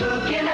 looking